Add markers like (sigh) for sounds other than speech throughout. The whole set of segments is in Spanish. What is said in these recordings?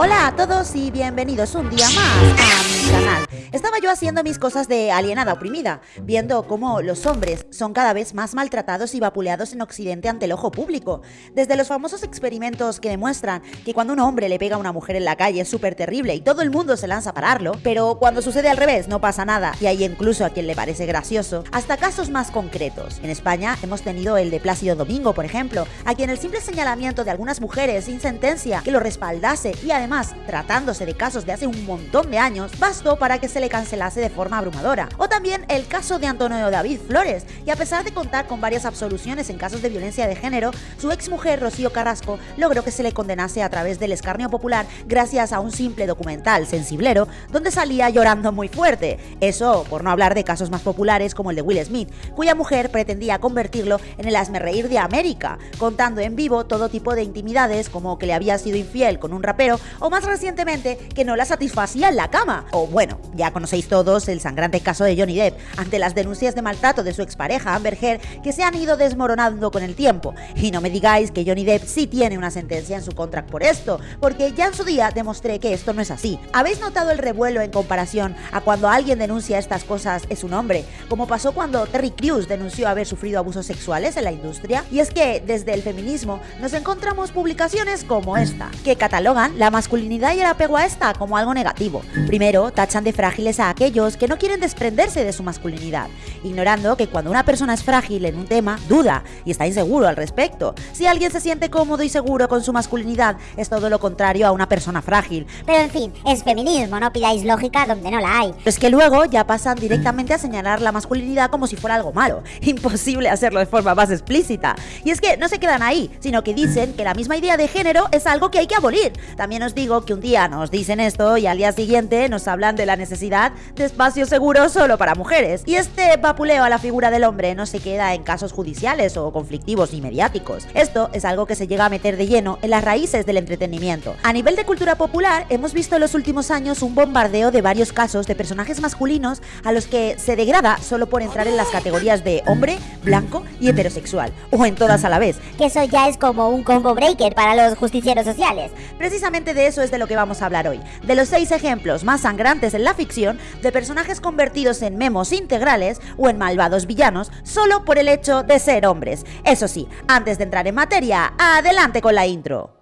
Hola a todos y bienvenidos un día más a canal. Estaba yo haciendo mis cosas de alienada oprimida, viendo cómo los hombres son cada vez más maltratados y vapuleados en Occidente ante el ojo público. Desde los famosos experimentos que demuestran que cuando un hombre le pega a una mujer en la calle es súper terrible y todo el mundo se lanza a pararlo, pero cuando sucede al revés no pasa nada y hay incluso a quien le parece gracioso, hasta casos más concretos. En España hemos tenido el de Plácido Domingo, por ejemplo, a quien el simple señalamiento de algunas mujeres sin sentencia que lo respaldase y además tratándose de casos de hace un montón de años, para que se le cancelase de forma abrumadora. O también el caso de Antonio David Flores, y a pesar de contar con varias absoluciones en casos de violencia de género, su exmujer Rocío Carrasco logró que se le condenase a través del escarnio popular gracias a un simple documental sensiblero donde salía llorando muy fuerte. Eso por no hablar de casos más populares como el de Will Smith, cuya mujer pretendía convertirlo en el reír de América, contando en vivo todo tipo de intimidades como que le había sido infiel con un rapero o más recientemente que no la satisfacía en la cama. O bueno, ya conocéis todos el sangrante caso de Johnny Depp ante las denuncias de maltrato de su expareja Amber Heard que se han ido desmoronando con el tiempo. Y no me digáis que Johnny Depp sí tiene una sentencia en su contract por esto, porque ya en su día demostré que esto no es así. ¿Habéis notado el revuelo en comparación a cuando alguien denuncia estas cosas es un hombre? Como pasó cuando Terry Crews denunció haber sufrido abusos sexuales en la industria. Y es que desde el feminismo nos encontramos publicaciones como esta, que catalogan la masculinidad y el apego a esta como algo negativo. Primero, tachan de frágiles a aquellos que no quieren desprenderse de su masculinidad, ignorando que cuando una persona es frágil en un tema, duda y está inseguro al respecto. Si alguien se siente cómodo y seguro con su masculinidad, es todo lo contrario a una persona frágil. Pero en fin, es feminismo, no pidáis lógica donde no la hay. Es que luego ya pasan directamente a señalar la masculinidad como si fuera algo malo. (laughs) Imposible hacerlo de forma más explícita. Y es que no se quedan ahí, sino que dicen que la misma idea de género es algo que hay que abolir. También os digo que un día nos dicen esto y al día siguiente nos hablan de la necesidad de espacio seguro solo para mujeres. Y este vapuleo a la figura del hombre no se queda en casos judiciales o conflictivos ni mediáticos. Esto es algo que se llega a meter de lleno en las raíces del entretenimiento. A nivel de cultura popular, hemos visto en los últimos años un bombardeo de varios casos de personajes masculinos a los que se degrada solo por entrar en las categorías de hombre, blanco y heterosexual, o en todas a la vez. Que eso ya es como un combo breaker para los justicieros sociales. Precisamente de eso es de lo que vamos a hablar hoy, de los seis ejemplos más sangrantes en la ficción de personajes convertidos en memos integrales o en malvados villanos solo por el hecho de ser hombres. Eso sí, antes de entrar en materia, adelante con la intro.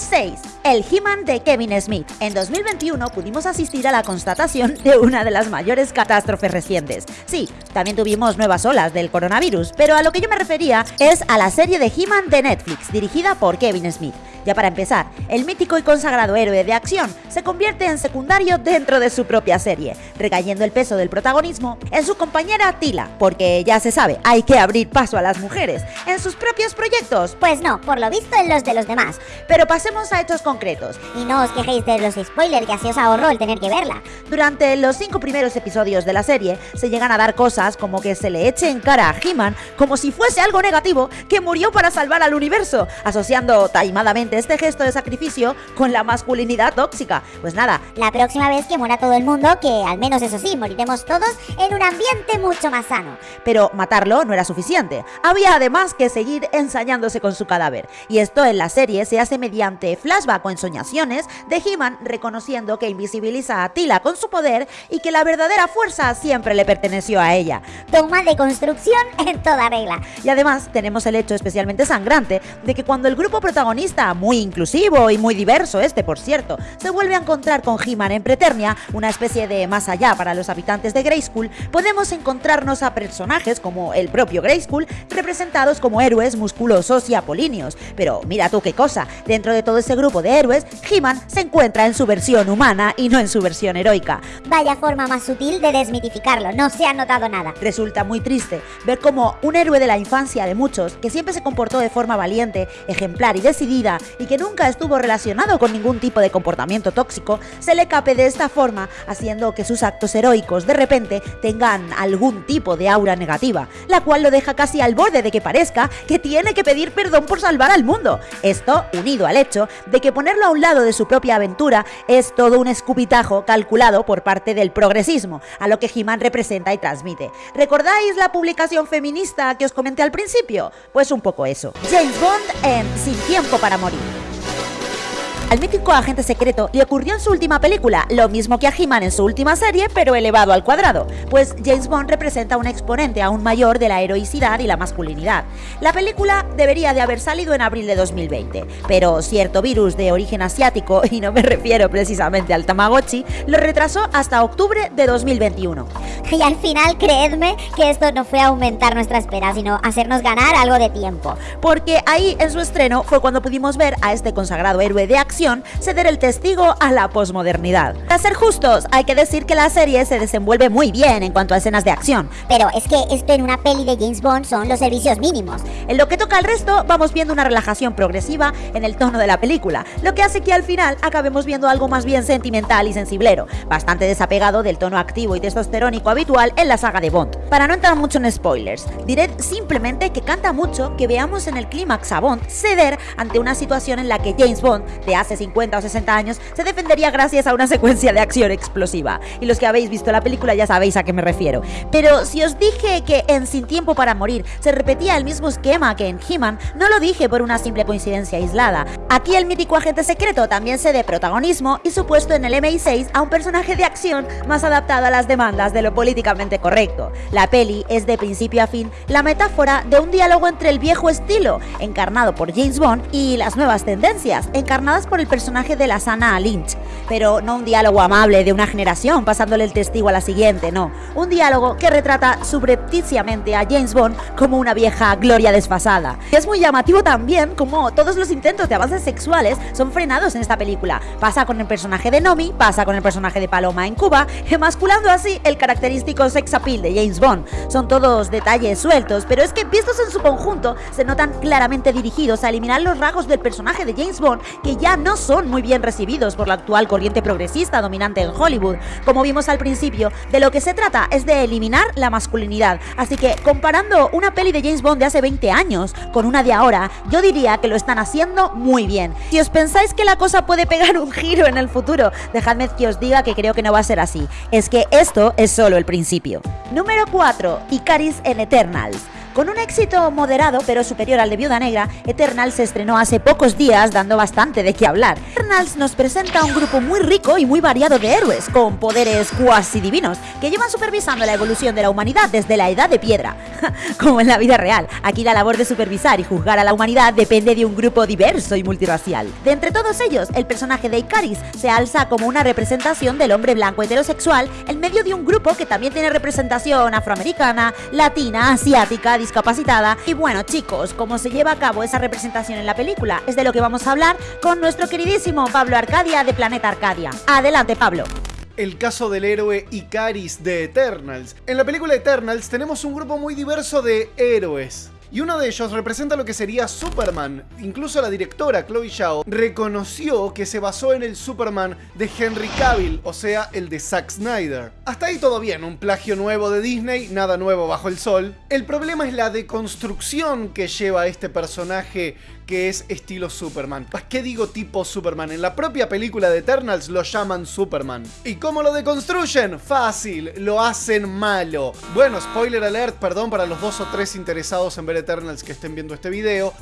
6 el He-Man de Kevin Smith. En 2021 pudimos asistir a la constatación de una de las mayores catástrofes recientes. Sí, también tuvimos nuevas olas del coronavirus, pero a lo que yo me refería es a la serie de He-Man de Netflix, dirigida por Kevin Smith. Ya para empezar, el mítico y consagrado héroe de acción se convierte en secundario dentro de su propia serie, recayendo el peso del protagonismo en su compañera Tila, porque ya se sabe, hay que abrir paso a las mujeres en sus propios proyectos. Pues no, por lo visto en los de los demás. Pero pasemos a hechos concretos. Y no os quejéis de los spoilers que así os ahorró el tener que verla. Durante los cinco primeros episodios de la serie se llegan a dar cosas como que se le eche en cara a He-Man como si fuese algo negativo que murió para salvar al universo, asociando taimadamente este gesto de sacrificio con la masculinidad tóxica. Pues nada. La próxima vez que muera todo el mundo, que al menos eso sí, moriremos todos en un ambiente mucho más sano. Pero matarlo no era suficiente. Había además que seguir ensañándose con su cadáver. Y esto en la serie se hace mediante flashback o ensoñaciones de He-Man reconociendo que invisibiliza a Tila con su poder y que la verdadera fuerza siempre le perteneció a ella. Toma de construcción en toda regla. Y además tenemos el hecho especialmente sangrante de que cuando el grupo protagonista muy inclusivo y muy diverso este, por cierto, se vuelve a encontrar con He-Man en Preternia, una especie de más allá para los habitantes de Grayskull, podemos encontrarnos a personajes como el propio Grayskull, representados como héroes musculosos y apolíneos. Pero mira tú qué cosa, dentro de todo ese grupo de héroes, He-Man se encuentra en su versión humana y no en su versión heroica. Vaya forma más sutil de desmitificarlo, no se ha notado nada. Resulta muy triste ver como un héroe de la infancia de muchos, que siempre se comportó de forma valiente, ejemplar y decidida, y que nunca estuvo relacionado con ningún tipo de comportamiento tóxico, se le cape de esta forma, haciendo que sus actos heroicos de repente tengan algún tipo de aura negativa, la cual lo deja casi al borde de que parezca que tiene que pedir perdón por salvar al mundo. Esto unido al hecho de que ponerlo a un lado de su propia aventura es todo un escupitajo calculado por parte del progresismo, a lo que He-Man representa y transmite. ¿Recordáis la publicación feminista que os comenté al principio? Pues un poco eso. James Bond en Sin tiempo para morir. Al mítico agente secreto le ocurrió en su última película, lo mismo que a He-Man en su última serie, pero elevado al cuadrado, pues James Bond representa un exponente aún mayor de la heroicidad y la masculinidad. La película debería de haber salido en abril de 2020, pero cierto virus de origen asiático, (laughs) y no me refiero precisamente al Tamagotchi, lo retrasó hasta octubre de 2021. Y al final, creedme que esto no fue aumentar nuestra espera, sino hacernos ganar algo de tiempo. Porque ahí en su estreno fue cuando pudimos ver a este consagrado héroe de acción ceder el testigo a la posmodernidad. Para ser justos, hay que decir que la serie se desenvuelve muy bien en cuanto a escenas de acción. Pero es que esto en una peli de James Bond son los servicios mínimos. En lo que toca al resto, vamos viendo una relajación progresiva en el tono de la película, lo que hace que al final acabemos viendo algo más bien sentimental y sensiblero, bastante desapegado del tono activo y testosterónico habitual en la saga de Bond. Para no entrar mucho en spoilers, diré simplemente que canta mucho que veamos en el clímax a Bond ceder ante una situación en la que James Bond, de hace 50 o 60 años, se defendería gracias a una secuencia de acción explosiva. Y los que habéis visto la película ya sabéis a qué me refiero. Pero si os dije que en Sin Tiempo para Morir se repetía el mismo esquema que en He-Man, no lo dije por una simple coincidencia aislada. Aquí el mítico agente secreto también cede protagonismo y su puesto en el MI6 a un personaje de acción más adaptado a las demandas de lo políticamente correcto. La peli es de principio a fin la metáfora de un diálogo entre el viejo estilo, encarnado por James Bond, y las nuevas tendencias, encarnadas por el personaje de la sana Lynch, pero no un diálogo amable de una generación pasándole el testigo a la siguiente, no, un diálogo que retrata subrepticiamente a James Bond como una vieja gloria desfasada. Es muy llamativo también como todos los intentos de avances sexuales son frenados en esta película. Pasa con el personaje de Nomi, pasa con el personaje de Paloma en Cuba, emasculando así el característico sex appeal de James Bond. Son todos detalles sueltos, pero es que vistos en su conjunto se notan claramente dirigidos a eliminar los rasgos del personaje de James Bond que ya no son muy bien recibidos por la actual corriente progresista dominante en Hollywood. Como vimos al principio, de lo que se trata es de eliminar la masculinidad. Así que comparando una peli de James Bond de hace 20 años con una de ahora, yo diría que lo están haciendo muy bien. Si os pensáis que la cosa puede pegar un giro en el futuro, dejadme que os diga que creo que no va a ser así. Es que esto es solo el principio. Número 4. Icaris en Eternals. Con un éxito moderado pero superior al de Viuda Negra, Eternals se estrenó hace pocos días dando bastante de qué hablar. Eternals nos presenta un grupo muy rico y muy variado de héroes, con poderes cuasi divinos, que llevan supervisando la evolución de la humanidad desde la edad de piedra. (laughs) Como en la vida real, aquí la labor de supervisar y juzgar a la humanidad depende de un grupo diverso y multirracial. De entre todos ellos, el personaje de Icaris se alza como una representación del hombre blanco heterosexual en medio de un grupo que también tiene representación afroamericana, latina, asiática, discapacitada. Y bueno, chicos, cómo se lleva a cabo esa representación en la película es de lo que vamos a hablar con nuestro queridísimo Pablo Arcadia de Planeta Arcadia. Adelante, Pablo el caso del héroe Icaris de Eternals. En la película Eternals tenemos un grupo muy diverso de héroes. Y uno de ellos representa lo que sería Superman. Incluso la directora Chloe Zhao reconoció que se basó en el Superman de Henry Cavill, o sea, el de Zack Snyder. Hasta ahí todo bien, un plagio nuevo de Disney, nada nuevo bajo el sol. El problema es la deconstrucción que lleva este personaje que es estilo Superman. ¿Qué digo tipo Superman? En la propia película de Eternals lo llaman Superman. ¿Y cómo lo deconstruyen? Fácil, lo hacen malo. Bueno, spoiler alert, perdón para los dos o tres interesados en ver Eternals que estén viendo este video.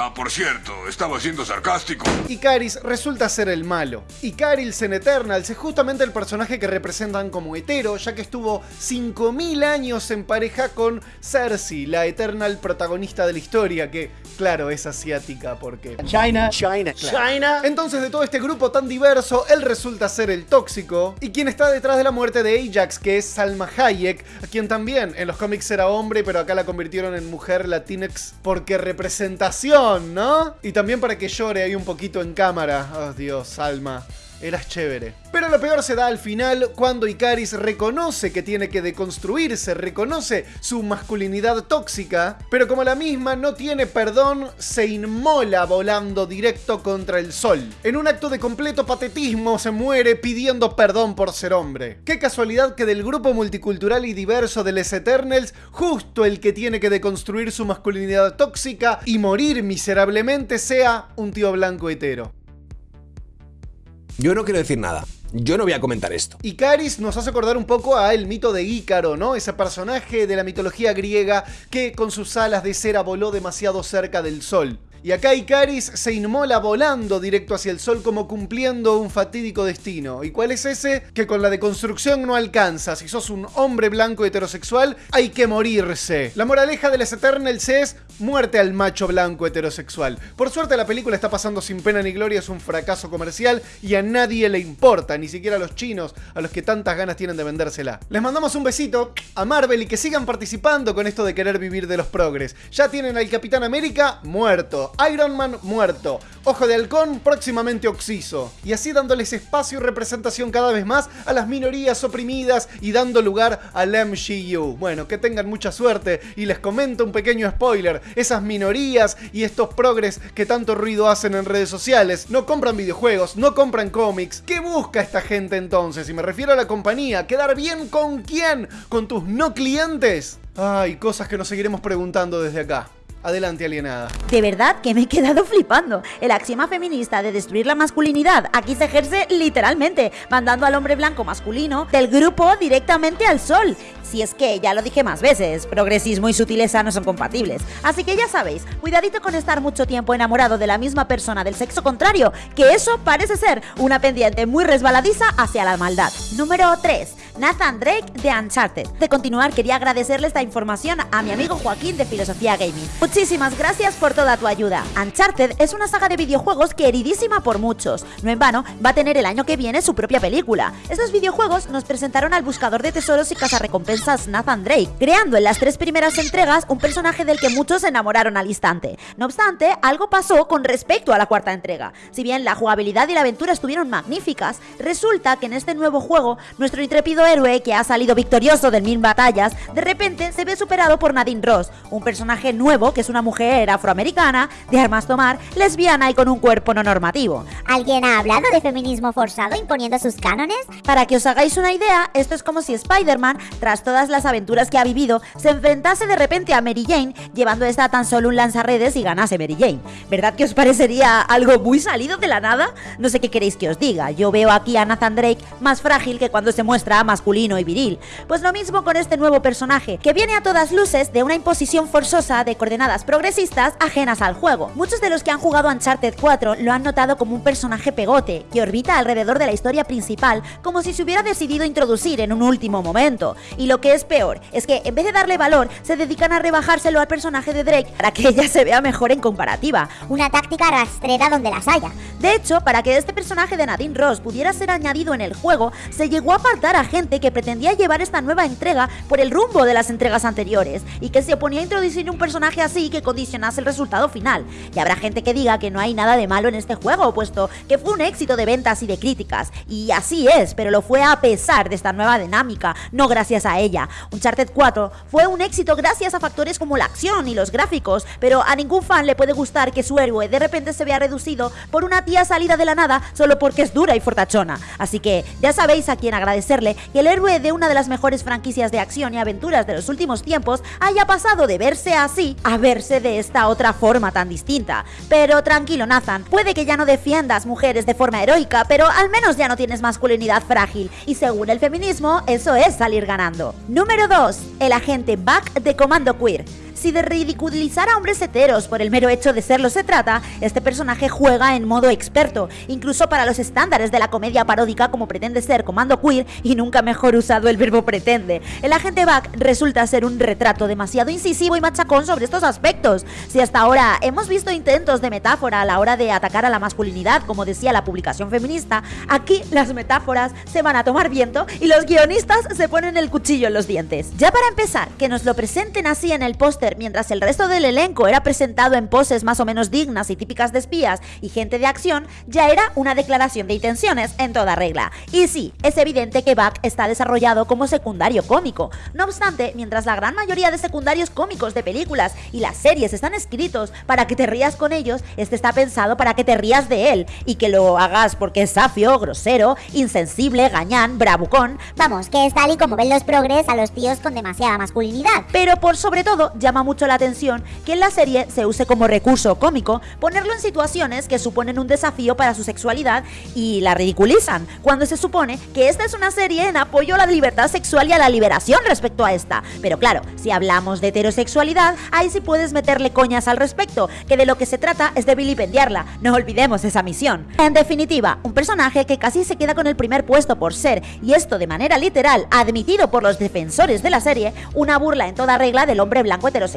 Ah, por cierto, estaba siendo sarcástico. Icaris resulta ser el malo. Icaris en Eternals es justamente el personaje que representan como hetero, ya que estuvo 5000 años en pareja con Cersei, la Eternal protagonista de la historia, que, claro, es asiática porque... China. China. China. Entonces, de todo este grupo tan diverso, él resulta ser el tóxico, y quien está detrás de la muerte de Ajax, que es Salma Hayek, a quien también en los cómics era hombre, pero acá la convirtieron en mujer latinex porque representación ¿no? Y también para que llore ahí un poquito en cámara. Oh, Dios, Alma. Eras chévere. Pero lo peor se da al final cuando Icaris reconoce que tiene que deconstruirse, reconoce su masculinidad tóxica, pero como la misma no tiene perdón, se inmola volando directo contra el sol. En un acto de completo patetismo se muere pidiendo perdón por ser hombre. Qué casualidad que del grupo multicultural y diverso de Les Eternals, justo el que tiene que deconstruir su masculinidad tóxica y morir miserablemente sea un tío blanco hetero. Yo no quiero decir nada. Yo no voy a comentar esto. Icaris nos hace acordar un poco a el mito de Ícaro, ¿no? Ese personaje de la mitología griega que con sus alas de cera voló demasiado cerca del sol. Y acá Icaris se inmola volando directo hacia el sol como cumpliendo un fatídico destino. ¿Y cuál es ese? Que con la deconstrucción no alcanza. Si sos un hombre blanco heterosexual, hay que morirse. La moraleja de las Eternals es muerte al macho blanco heterosexual. Por suerte la película está pasando sin pena ni gloria, es un fracaso comercial y a nadie le importa, ni siquiera a los chinos, a los que tantas ganas tienen de vendérsela. Les mandamos un besito a Marvel y que sigan participando con esto de querer vivir de los progres. Ya tienen al Capitán América muerto. Iron Man muerto, Ojo de Halcón próximamente Oxiso, y así dándoles espacio y representación cada vez más a las minorías oprimidas y dando lugar al MCU. Bueno, que tengan mucha suerte y les comento un pequeño spoiler, esas minorías y estos progres que tanto ruido hacen en redes sociales no compran videojuegos, no compran cómics. ¿Qué busca esta gente entonces? Y me refiero a la compañía, ¿quedar bien con quién? ¿Con tus no clientes? Ay, cosas que nos seguiremos preguntando desde acá. Adelante, alienada. De verdad que me he quedado flipando. El axioma feminista de destruir la masculinidad aquí se ejerce literalmente, mandando al hombre blanco masculino del grupo directamente al sol. Si es que, ya lo dije más veces, progresismo y sutileza no son compatibles. Así que ya sabéis, cuidadito con estar mucho tiempo enamorado de la misma persona del sexo contrario, que eso parece ser una pendiente muy resbaladiza hacia la maldad. Número 3. Nathan Drake de Uncharted. De continuar, quería agradecerle esta información a mi amigo Joaquín de Filosofía Gaming. Muchísimas gracias por toda tu ayuda. Uncharted es una saga de videojuegos queridísima por muchos. No en vano, va a tener el año que viene su propia película. Estos videojuegos nos presentaron al buscador de tesoros y cazarrecompensas Nathan Drake, creando en las tres primeras entregas un personaje del que muchos se enamoraron al instante. No obstante, algo pasó con respecto a la cuarta entrega. Si bien la jugabilidad y la aventura estuvieron magníficas, resulta que en este nuevo juego, nuestro intrépido héroe que ha salido victorioso de mil batallas, de repente se ve superado por Nadine Ross, un personaje nuevo que es una mujer afroamericana, de armas tomar, lesbiana y con un cuerpo no normativo. ¿Alguien ha hablado de feminismo forzado imponiendo sus cánones? Para que os hagáis una idea, esto es como si Spider-Man, tras todas las aventuras que ha vivido, se enfrentase de repente a Mary Jane, llevando esta tan solo un lanzarredes y ganase Mary Jane. ¿Verdad que os parecería algo muy salido de la nada? No sé qué queréis que os diga, yo veo aquí a Nathan Drake más frágil que cuando se muestra masculino y viril. Pues lo mismo con este nuevo personaje, que viene a todas luces de una imposición forzosa de coordenadas progresistas ajenas al juego. Muchos de los que han jugado Uncharted 4 lo han notado como un personaje pegote, que orbita alrededor de la historia principal como si se hubiera decidido introducir en un último momento. Y lo que es peor, es que en vez de darle valor, se dedican a rebajárselo al personaje de Drake para que (laughs) ella se vea mejor en comparativa. Una táctica rastrera donde las haya. De hecho, para que este personaje de Nadine Ross pudiera ser añadido en el juego, se llegó a apartar a gente que pretendía llevar esta nueva entrega por el rumbo de las entregas anteriores y que se oponía a introducir un personaje así que condicionase el resultado final. Y habrá gente que diga que no hay nada de malo en este juego, puesto que fue un éxito de ventas y de críticas. Y así es, pero lo fue a pesar de esta nueva dinámica, no gracias a ella. Uncharted 4 fue un éxito gracias a factores como la acción y los gráficos, pero a ningún fan le puede gustar que su héroe de repente se vea reducido por una tía salida de la nada solo porque es dura y fortachona. Así que ya sabéis a quién agradecerle que el héroe de una de las mejores franquicias de acción y aventuras de los últimos tiempos haya pasado de verse así a verse de esta otra forma tan distinta. Pero tranquilo Nathan, puede que ya no defiendas mujeres de forma heroica, pero al menos ya no tienes masculinidad frágil y según el feminismo eso es salir ganando. Número 2. El agente Buck de Comando Queer. Si de ridiculizar a hombres heteros por el mero hecho de serlo se trata, este personaje juega en modo experto, incluso para los estándares de la comedia paródica como pretende ser Comando Queer y nunca mejor usado el verbo pretende. El agente Buck resulta ser un retrato demasiado incisivo y machacón sobre estos aspectos. Si hasta ahora hemos visto intentos de metáfora a la hora de atacar a la masculinidad, como decía la publicación feminista, aquí las metáforas se van a tomar viento y los guionistas se ponen el cuchillo en los dientes. Ya para empezar, que nos lo presenten así en el póster Mientras el resto del elenco era presentado en poses más o menos dignas y típicas de espías y gente de acción, ya era una declaración de intenciones en toda regla. Y sí, es evidente que Buck está desarrollado como secundario cómico. No obstante, mientras la gran mayoría de secundarios cómicos de películas y las series están escritos para que te rías con ellos, este está pensado para que te rías de él y que lo hagas porque es safio, grosero, insensible, gañán, bravucón. Vamos, que es tal y como ven los progres a los tíos con demasiada masculinidad. Pero por sobre todo llama mucho la atención que en la serie se use como recurso cómico ponerlo en situaciones que suponen un desafío para su sexualidad y la ridiculizan, cuando se supone que esta es una serie en apoyo a la libertad sexual y a la liberación respecto a esta. Pero claro, si hablamos de heterosexualidad, ahí sí puedes meterle coñas al respecto, que de lo que se trata es de vilipendiarla, no olvidemos esa misión. En definitiva, un personaje que casi se queda con el primer puesto por ser, y esto de manera literal, admitido por los defensores de la serie, una burla en toda regla del hombre blanco heterosexual,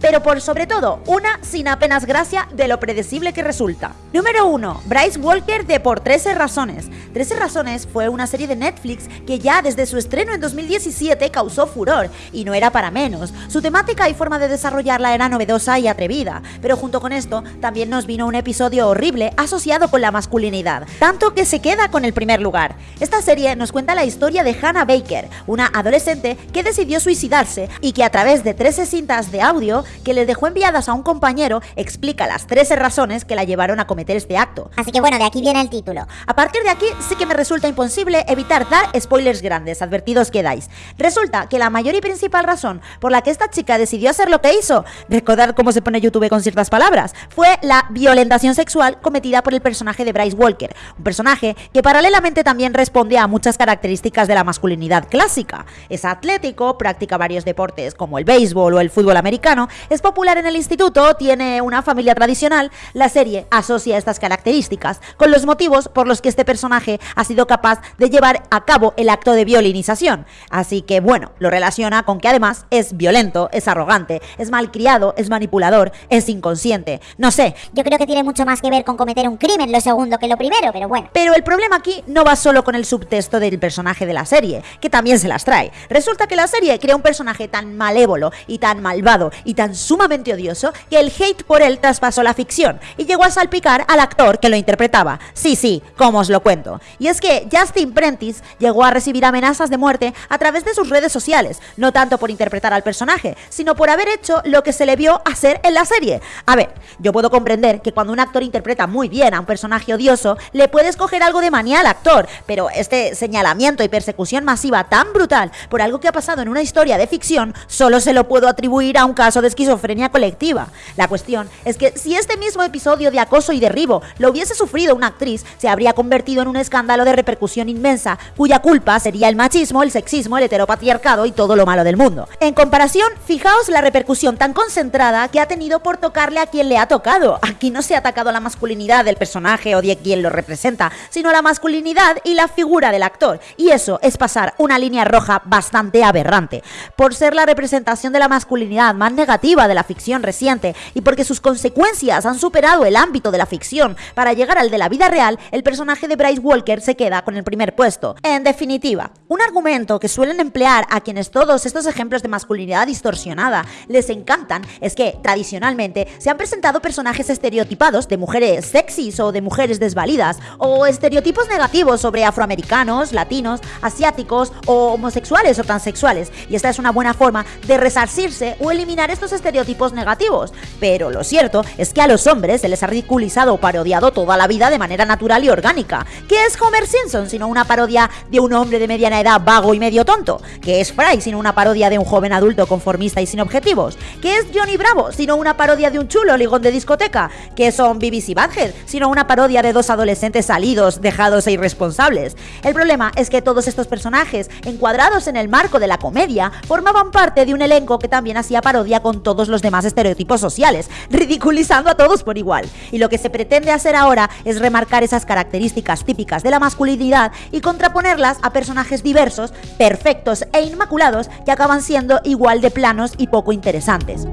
pero por sobre todo, una sin apenas gracia de lo predecible que resulta. Número 1. Bryce Walker de Por 13 Razones. 13 Razones fue una serie de Netflix que ya desde su estreno en 2017 causó furor, y no era para menos. Su temática y forma de desarrollarla era novedosa y atrevida, pero junto con esto también nos vino un episodio horrible asociado con la masculinidad, tanto que se queda con el primer lugar. Esta serie nos cuenta la historia de Hannah Baker, una adolescente que decidió suicidarse y que a través de 13 cintas de audio que le dejó enviadas a un compañero explica las 13 razones que la llevaron a cometer este acto. Así que bueno, de aquí viene el título. A partir de aquí sí que me resulta imposible evitar dar spoilers grandes, advertidos quedáis. Resulta que la mayor y principal razón por la que esta chica decidió hacer lo que hizo, recordar cómo se pone YouTube con ciertas palabras, fue la violentación sexual cometida por el personaje de Bryce Walker, un personaje que paralelamente también responde a muchas características de la masculinidad clásica. Es atlético, practica varios deportes como el béisbol o el fútbol americano, es popular en el instituto, tiene una familia tradicional, la serie asocia estas características con los motivos por los que este personaje ha sido capaz de llevar a cabo el acto de violinización. Así que bueno, lo relaciona con que además es violento, es arrogante, es malcriado, es manipulador, es inconsciente. No sé, Yo creo que tiene mucho más que ver con cometer un crimen lo segundo que lo primero, pero bueno. pero el problema aquí no va solo con el subtexto del personaje de la serie, que también se las trae. Resulta que la serie crea un personaje tan malévolo y tan malvado y tan sumamente odioso que el hate por él traspasó la ficción y llegó a salpicar al actor que lo interpretaba. Sí, sí, como os lo cuento. Y es que Justin Prentice llegó a recibir amenazas de muerte a través de sus redes sociales, no tanto por interpretar al personaje, sino por haber hecho lo que se le vio hacer en la serie. A ver, yo puedo comprender que cuando un actor interpreta muy bien a un personaje odioso, le puedes coger algo de manía al actor, pero este señalamiento y persecución masiva tan brutal por algo que ha pasado en una historia de ficción, solo se lo puedo atribuir a un caso de esquizofrenia colectiva. La cuestión es que si este mismo episodio de acoso y derribo lo hubiese sufrido una actriz, se habría convertido en un escándalo de repercusión inmensa, cuya culpa sería el machismo, el sexismo, el heteropatriarcado y todo lo malo del mundo. En comparación, fijaos la repercusión tan concentrada que ha tenido por tocarle a quien le ha tocado. Aquí no se ha atacado la masculinidad del personaje o de quien lo representa, sino la masculinidad y la figura del actor. Y eso es pasar una línea roja bastante aberrante. Por ser la representación de la masculinidad más negativa de la ficción reciente y porque sus consecuencias han superado el ámbito de la ficción para llegar al de la vida real, el personaje de Bryce Walker se queda con el primer puesto. En definitiva, un argumento que suelen emplear a quienes todos estos ejemplos de masculinidad distorsionada les encantan es que tradicionalmente se han presentado personajes estereotipados de mujeres sexys o de mujeres desvalidas o estereotipos negativos sobre afroamericanos, latinos, asiáticos o homosexuales o transexuales y esta es una buena forma de resarcirse o eliminar estos estereotipos negativos. Pero lo cierto es que a los hombres se les ha ridiculizado o parodiado toda la vida de manera natural y orgánica. ¿Qué es Homer Simpson sino una parodia de un hombre de mediana edad vago y medio tonto? ¿Qué es Fry sino una parodia de un joven adulto conformista y sin objetivos? ¿Qué es Johnny Bravo sino una parodia de un chulo ligón de discoteca? ¿Qué son BBC Badhead sino una parodia de dos adolescentes salidos, dejados e irresponsables? El problema es que todos estos personajes, encuadrados en el marco de la comedia, formaban parte de un elenco que también hacía parodia con todos los demás estereotipos sociales, ridiculizando a todos por igual. Y lo que se pretende hacer ahora es remarcar esas características típicas de la masculinidad y contraponerlas a personajes diversos, perfectos e inmaculados que acaban siendo igual de planos y poco interesantes.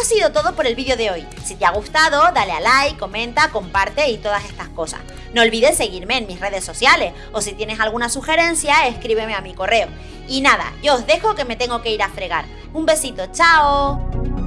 Ha sido todo por el vídeo de hoy. Si te ha gustado, dale a like, comenta, comparte y todas estas cosas. No olvides seguirme en mis redes sociales o si tienes alguna sugerencia, escríbeme a mi correo. Y nada, yo os dejo que me tengo que ir a fregar. Un besito, chao.